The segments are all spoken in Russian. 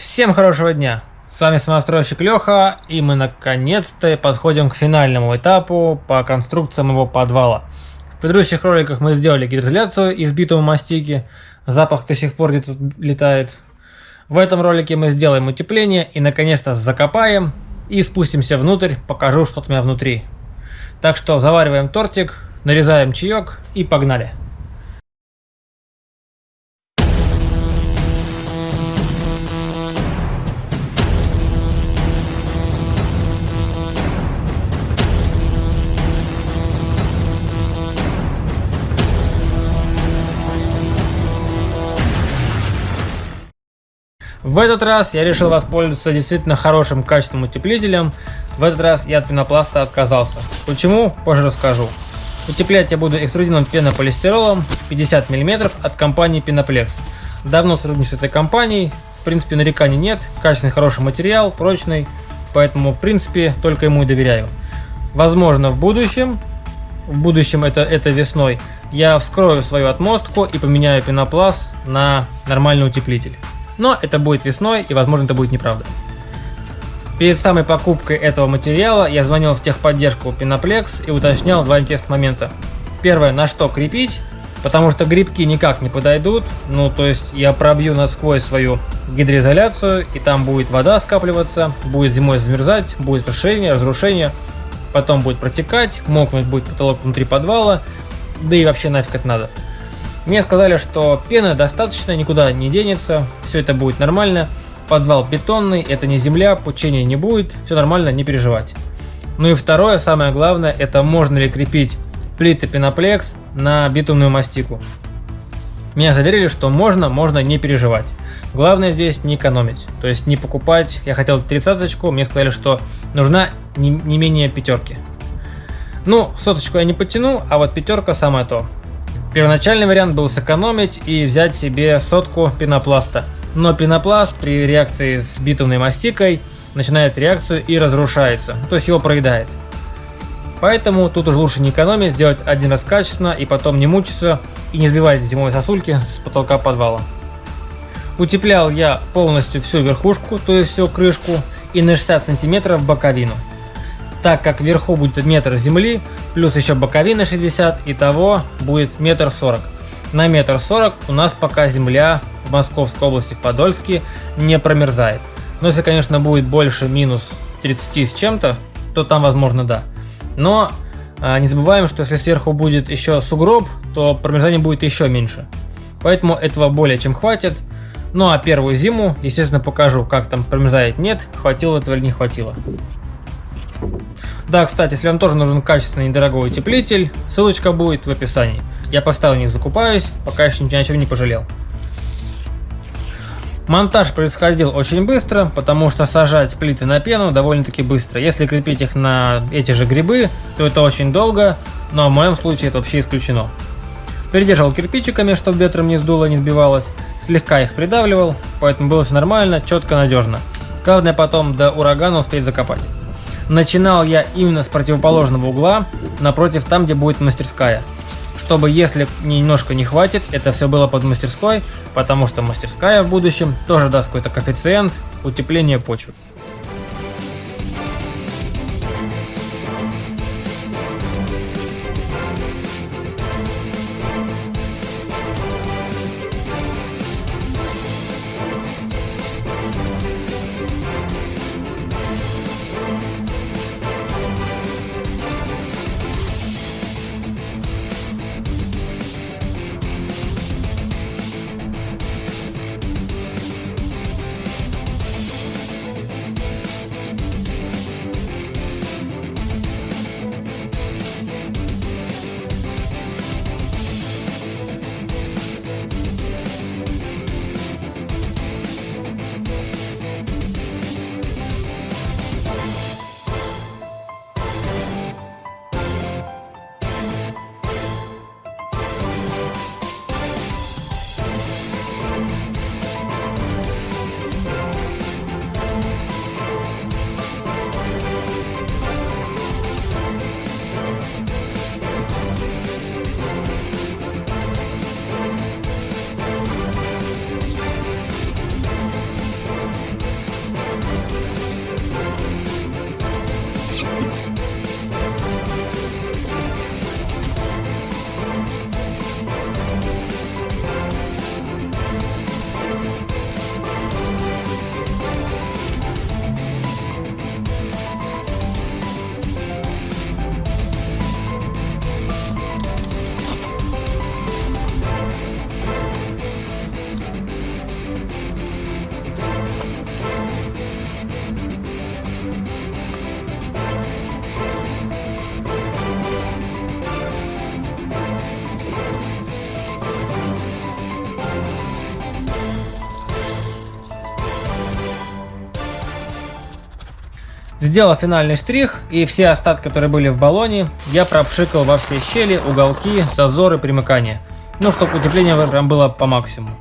Всем хорошего дня! С вами самостройщик Леха, и мы наконец-то подходим к финальному этапу по конструкциям его подвала. В предыдущих роликах мы сделали гидроизоляцию из битого мастики, запах до сих пор где-то летает. В этом ролике мы сделаем утепление и наконец-то закопаем и спустимся внутрь, покажу что у меня внутри. Так что завариваем тортик, нарезаем чаек и погнали! В этот раз я решил воспользоваться действительно хорошим качественным утеплителем. В этот раз я от пенопласта отказался. Почему? Позже расскажу. Утеплять я буду экструдированным пенополистиролом 50 мм от компании Penoplexx. Давно сотрудничаю с этой компанией, в принципе нареканий нет, качественный хороший материал, прочный, поэтому в принципе только ему и доверяю. Возможно в будущем, в будущем это, это весной, я вскрою свою отмостку и поменяю пенопласт на нормальный утеплитель. Но это будет весной и возможно это будет неправда. Перед самой покупкой этого материала я звонил в техподдержку Pinaplex и уточнял два интересных момента. Первое, на что крепить, потому что грибки никак не подойдут, ну то есть я пробью насквозь свою гидроизоляцию и там будет вода скапливаться, будет зимой замерзать, будет расширение, разрушение, потом будет протекать, мокнуть будет потолок внутри подвала, да и вообще нафиг это надо. Мне сказали, что пены достаточно, никуда не денется, все это будет нормально. Подвал бетонный, это не земля, пучения не будет, все нормально, не переживать. Ну и второе, самое главное, это можно ли крепить плиты пеноплекс на битумную мастику. Меня заверили, что можно, можно не переживать. Главное здесь не экономить, то есть не покупать. Я хотел тридцаточку, мне сказали, что нужна не, не менее пятерки. Ну, соточку я не потяну, а вот пятерка самое то. Первоначальный вариант был сэкономить и взять себе сотку пенопласта. Но пенопласт при реакции с битумной мастикой начинает реакцию и разрушается, то есть его проедает. Поэтому тут уже лучше не экономить, сделать один раз качественно и потом не мучиться и не сбивать зимой сосульки с потолка подвала. Утеплял я полностью всю верхушку, то есть всю крышку и на 60 сантиметров боковину так как вверху будет метр земли, плюс еще боковина 60, и того будет метр сорок. На метр сорок у нас пока земля в Московской области, в Подольске, не промерзает. Но если, конечно, будет больше минус 30 с чем-то, то там, возможно, да. Но а, не забываем, что если сверху будет еще сугроб, то промерзание будет еще меньше. Поэтому этого более чем хватит. Ну а первую зиму, естественно, покажу, как там промерзает нет, хватило этого или не хватило. Да, кстати, если вам тоже нужен качественный недорогой утеплитель, ссылочка будет в описании. Я поставил них закупаюсь, пока еще ничего не пожалел. Монтаж происходил очень быстро, потому что сажать плиты на пену довольно-таки быстро. Если крепить их на эти же грибы, то это очень долго, но в моем случае это вообще исключено. Придерживал кирпичиками, чтобы ветром не сдуло, не сбивалось, слегка их придавливал, поэтому было все нормально, четко, надежно. Главное потом до урагана успеть закопать. Начинал я именно с противоположного угла, напротив там, где будет мастерская. Чтобы, если немножко не хватит, это все было под мастерской, потому что мастерская в будущем тоже даст какой-то коэффициент утепления почвы. Сделал финальный штрих, и все остатки, которые были в баллоне, я пропшикал во все щели, уголки, зазоры, примыкания. Ну, чтобы утепление прям было по максимуму.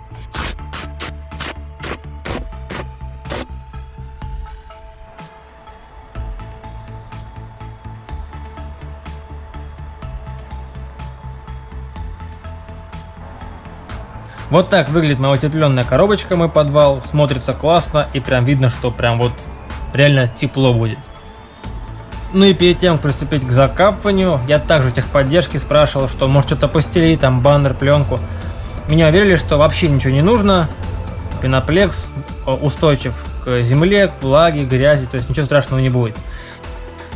Вот так выглядит моя утепленная коробочка, мой подвал. Смотрится классно и прям видно, что прям вот реально тепло будет. Ну и перед тем, как приступить к закапыванию, я также техподдержки спрашивал, что может что-то постелить, там баннер, пленку. Меня уверили, что вообще ничего не нужно. Пеноплекс э, устойчив к земле, к влаге, грязи, то есть ничего страшного не будет.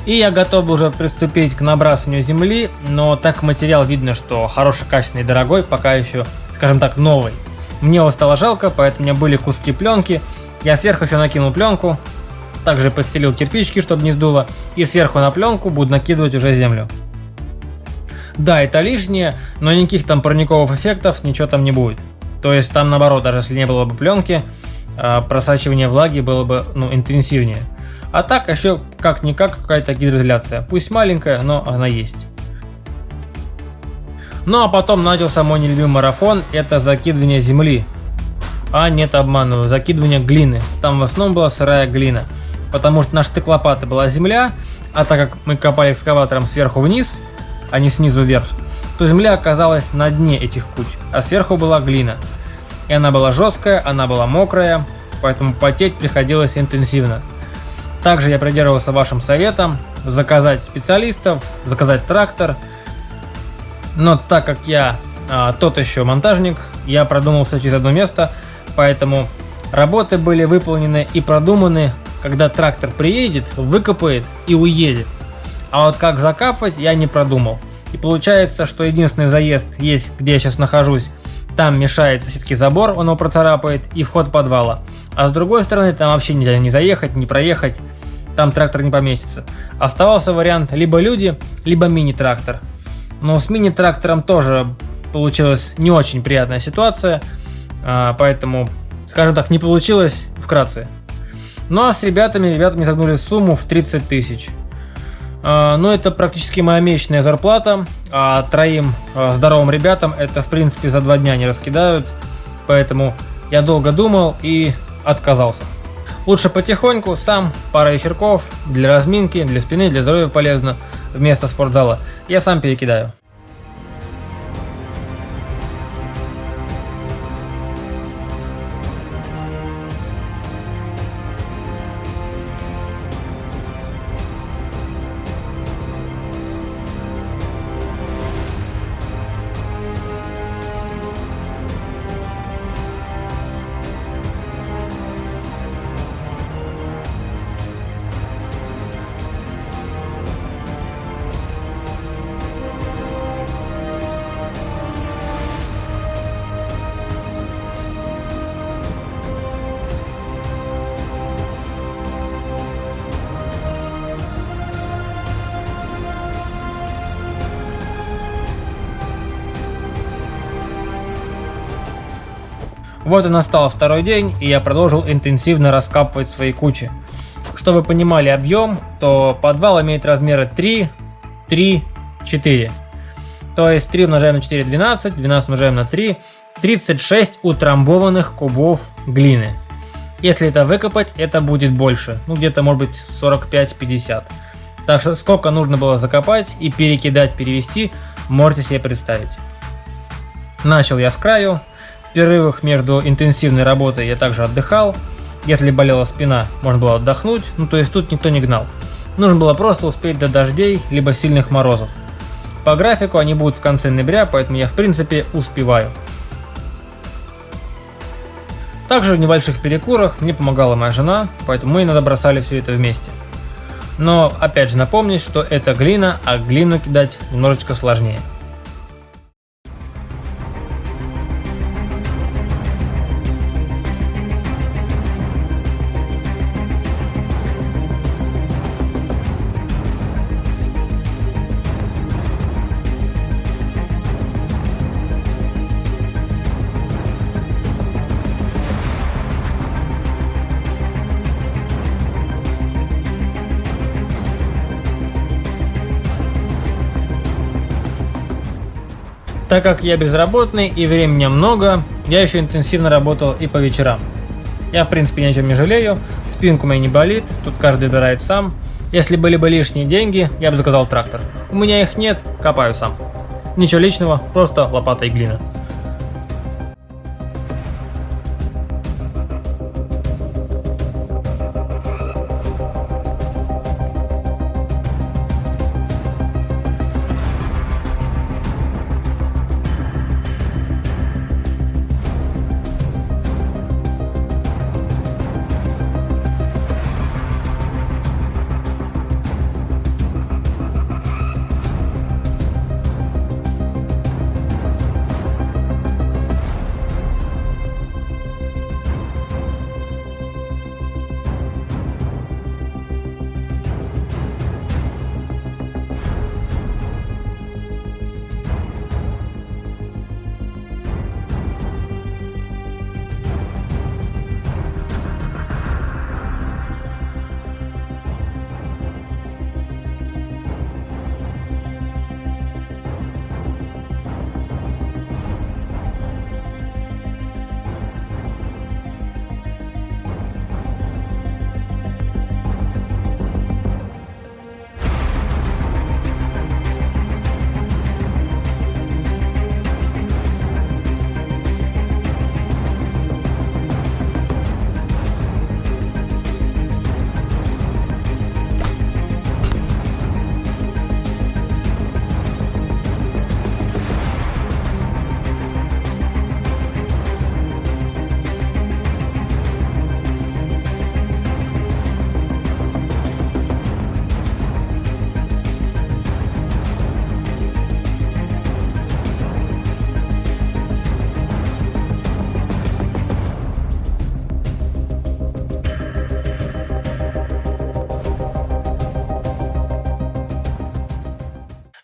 И я готов уже приступить к набрасыванию земли, но так материал видно, что хороший, качественный, дорогой, пока еще скажем так, новый. Мне его стало жалко, поэтому у меня были куски пленки. Я сверху еще накинул пленку, также подстелил кирпичики, чтобы не сдуло, и сверху на пленку буду накидывать уже землю. Да, это лишнее, но никаких там парниковых эффектов, ничего там не будет. То есть там наоборот, даже если не было бы пленки, а, просачивание влаги было бы ну, интенсивнее. А так еще как-никак какая-то гидроизоляция. Пусть маленькая, но она есть. Ну а потом начался мой нелюбимый марафон, это закидывание земли. А нет, обманываю, закидывание глины. Там в основном была сырая глина. Потому что наш штык лопаты была земля, а так как мы копали экскаватором сверху вниз, а не снизу вверх, то земля оказалась на дне этих куч, а сверху была глина. И она была жесткая, она была мокрая, поэтому потеть приходилось интенсивно. Также я придерживался вашим советом заказать специалистов, заказать трактор – но так как я а, тот еще монтажник, я продумался через одно место, поэтому работы были выполнены и продуманы, когда трактор приедет, выкопает и уедет. А вот как закапывать я не продумал. И получается, что единственный заезд есть, где я сейчас нахожусь, там мешает соседский забор, он его процарапает, и вход подвала. А с другой стороны, там вообще нельзя не заехать, не проехать, там трактор не поместится. Оставался вариант либо люди, либо мини-трактор. Но с мини-трактором тоже получилась не очень приятная ситуация, а, поэтому, скажем так, не получилось вкратце. Ну а с ребятами, ребятами загнули сумму в 30 тысяч. А, ну это практически моя месячная зарплата, а троим а, здоровым ребятам это в принципе за два дня не раскидают, поэтому я долго думал и отказался. Лучше потихоньку, сам, пара вечерков, для разминки, для спины, для здоровья полезно – вместо спортзала. Я сам перекидаю. Вот и настал второй день, и я продолжил интенсивно раскапывать свои кучи. Чтобы вы понимали объем, то подвал имеет размеры 3, 3, 4. То есть 3 умножаем на 4 12, 12 умножаем на 3, 36 утрамбованных кубов глины. Если это выкопать, это будет больше, ну где-то может быть 45-50. Так что сколько нужно было закопать и перекидать, перевести, можете себе представить. Начал я с краю, в перерывах между интенсивной работой я также отдыхал. Если болела спина, можно было отдохнуть, ну то есть тут никто не гнал. Нужно было просто успеть до дождей, либо сильных морозов. По графику они будут в конце ноября, поэтому я в принципе успеваю. Также в небольших перекурах мне помогала моя жена, поэтому мы иногда бросали все это вместе. Но опять же напомнить, что это глина, а глину кидать немножечко сложнее. Так как я безработный и времени много, я еще интенсивно работал и по вечерам. Я в принципе ни о чем не жалею, спинку моя не болит, тут каждый выбирает сам. Если были бы лишние деньги, я бы заказал трактор. У меня их нет, копаю сам. Ничего личного, просто лопата и глина.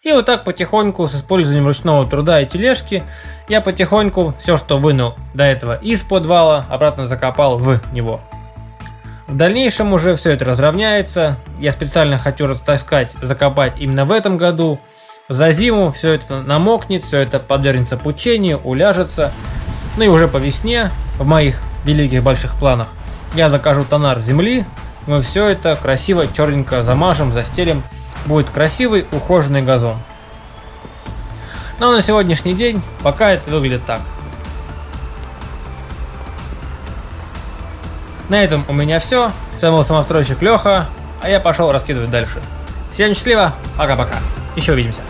И вот так потихоньку с использованием ручного труда и тележки я потихоньку все, что вынул до этого из подвала, обратно закопал в него. В дальнейшем уже все это разровняется. Я специально хочу растаскать, закопать именно в этом году. За зиму все это намокнет, все это подвергнется пучению, уляжется. Ну и уже по весне, в моих великих больших планах, я закажу тонар земли. Мы все это красиво, черненько замажем, застелим будет красивый ухоженный газон. Но на сегодняшний день пока это выглядит так. На этом у меня все. С вами был самостройщик Леха, а я пошел раскидывать дальше. Всем счастливо, пока-пока. Еще увидимся.